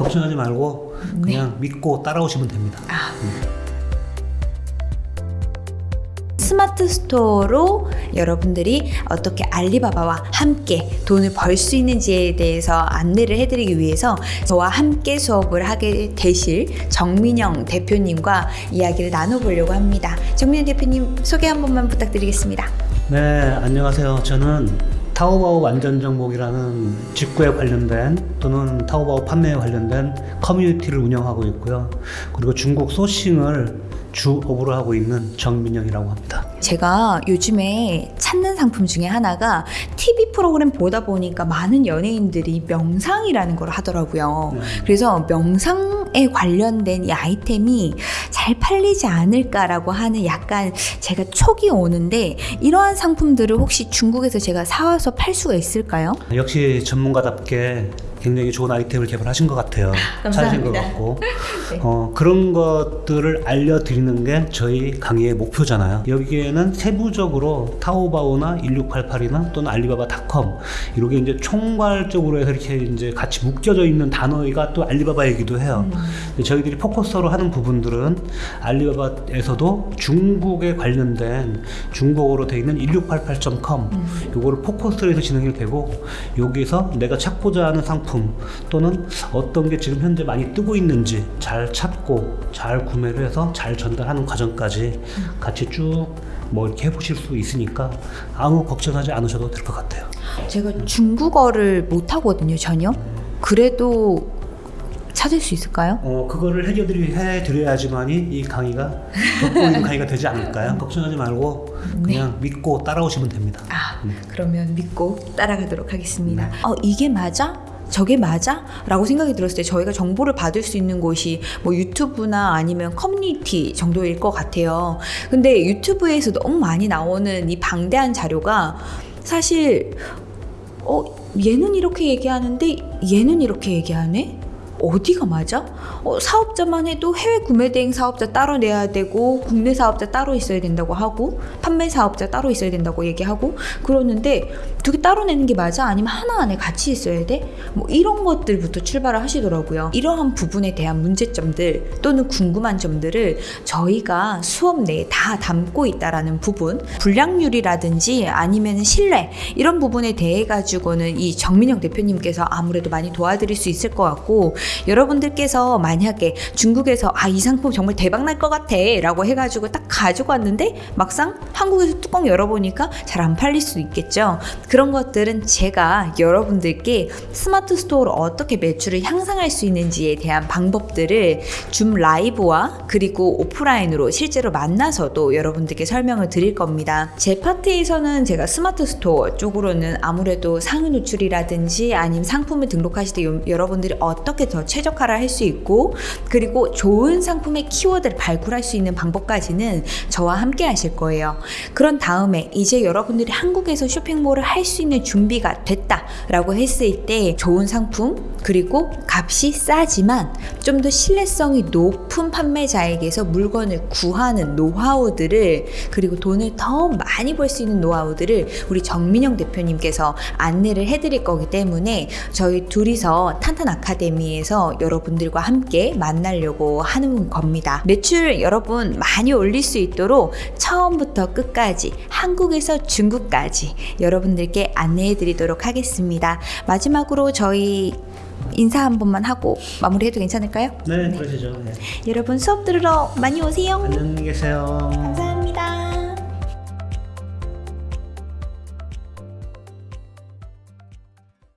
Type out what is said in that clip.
걱정하지 말고 그냥 믿고 따라오시면 됩니다. 아. 스마트 스토어로 여러분들이 어떻게 알리바바와 함께 돈을 벌 수 있는지에 대해서 안내를 해드리기 위해서 저와 함께 수업을 하게 되실 정민영 대표님과 이야기를 나눠보려고 합니다. 정민영 대표님 소개 한 번만 부탁드리겠습니다. 네, 안녕하세요. 저는 타오바오 완전 정복이라는 직구에 관련된 또는 타오바오 판매에 관련된 커뮤니티를 운영하고 있고요. 그리고 중국 소싱을 주 업으로 하고 있는 정민영이라고 합니다. 제가 요즘에 찾는 상품 중에 하나가 TV 프로그램 보다 보니까 많은 연예인들이 명상이라는 걸 하더라고요. 네. 그래서 명상에 관련된 이 아이템이 잘 팔리지 않을까라고 하는 약간 제가 촉이 오는데 이러한 상품들을 혹시 중국에서 제가 사와서 팔 수가 있을까요? 역시 전문가답게 굉장히 좋은 아이템을 개발하신 것 같아요. 찾으신 것 감사합니다. 같고 네. 어, 그런 것들을 알려드리는 게 저희 강의의 목표잖아요. 여기에는 세부적으로 타오바오나 1688이나 또는 알리바바닷컴 이렇게 이제 총괄적으로 해서 이렇게 이제 같이 묶여져 있는 단어가 또 알리바바이기도 해요. 근데 저희들이 포커스로 하는 부분들은 알리바바에서도 중국에 관련된 중국어로 되어 있는 1688.com 요거를 포커스로 해서 진행이 되고 여기서 내가 찾고자 하는 상품 또는 어떤 게 지금 현재 많이 뜨고 있는지 잘 찾고 잘 구매를 해서 잘 전달하는 과정까지 같이 쭉 뭐 이렇게 해보실 수 있으니까 아무 걱정하지 않으셔도 될 것 같아요. 제가 중국어를 못 하거든요, 전혀. 그래도 찾을 수 있을까요? 어 그거를 해드리 해드려야지만이 이 강의가 돋보이는 강의가 되지 않을까요? 걱정하지 말고 그냥 믿고 따라오시면 됩니다. 아, 그러면 믿고 따라가도록 하겠습니다. 어, 이게 맞아? 저게 맞아? 라고 생각이 들었을 때 저희가 정보를 받을 수 있는 곳이 뭐 유튜브나 아니면 커뮤니티 정도일 것 같아요. 근데 유튜브에서 너무 많이 나오는 이 방대한 자료가 사실 어, 얘는 이렇게 얘기하는데 얘는 이렇게 얘기하네? 어디가 맞아? 어, 사업자만 해도 해외 구매 대행 사업자 따로 내야 되고 국내 사업자 따로 있어야 된다고 하고 판매 사업자 따로 있어야 된다고 얘기하고 그러는데 두 개 따로 내는 게 맞아? 아니면 하나 안에 같이 있어야 돼? 뭐 이런 것들부터 출발을 하시더라고요. 이러한 부분에 대한 문제점들 또는 궁금한 점들을 저희가 수업 내에 다 담고 있다라는 부분 불량률이라든지 아니면 신뢰 이런 부분에 대해 가지고는 이 정민영 대표님께서 아무래도 많이 도와드릴 수 있을 것 같고 여러분들께서 만약에 중국에서 아 이 상품 정말 대박 날 것 같아. 라고 해가지고 딱 가지고 왔는데 막상 한국에서 뚜껑 열어보니까 잘 안 팔릴 수 있겠죠? 그런 것들은 제가 여러분들께 스마트 스토어로 어떻게 매출을 향상할 수 있는지에 대한 방법들을 줌 라이브와 그리고 오프라인으로 실제로 만나서도 여러분들께 설명을 드릴 겁니다. 제 파트에서는 제가 스마트 스토어 쪽으로는 아무래도 상위 노출이라든지 아니면 상품을 등록하실 때 요- 여러분들이 어떻게 더 최적화를 할 수 있고 그리고 좋은 상품의 키워드를 발굴할 수 있는 방법까지는 저와 함께 하실 거예요. 그런 다음에 이제 여러분들이 한국에서 쇼핑몰을 할 수 있는 준비가 됐다라고 했을 때 좋은 상품 그리고 값이 싸지만 좀 더 신뢰성이 높은 판매자에게서 물건을 구하는 노하우들을 그리고 돈을 더 많이 벌 수 있는 노하우들을 우리 정민영 대표님께서 안내를 해드릴 거기 때문에 저희 둘이서 탄탄 아카데미에 서 여러분들과 함께 만나려고 하는 겁니다. 매출 여러분 많이 올릴 수 있도록 처음부터 끝까지 한국에서 중국까지 여러분들께 안내해 드리도록 하겠습니다. 마지막으로 저희 인사 한 번만 하고 마무리해도 괜찮을까요? 네, 그러시죠. 네. 여러분 수업 들으러 많이 오세요. 안녕히 계세요. 감사합니다.